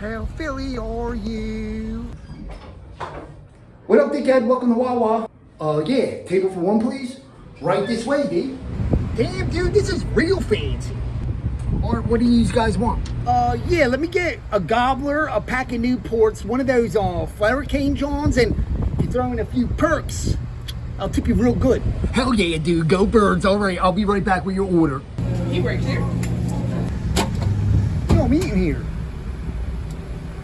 How Philly are you? What up, dickhead? Welcome to Wawa. Uh, yeah, table for one, please. Right this way, D. Damn, dude, this is real fancy. Or what do you guys want? Uh, yeah, let me get a gobbler, a pack of Newports, one of those uh, flower cane johns, and if you throw in a few perks, I'll tip you real good. Hell yeah, dude. Go birds. All right, I'll be right back with your order. He right here. You know I'm eating here.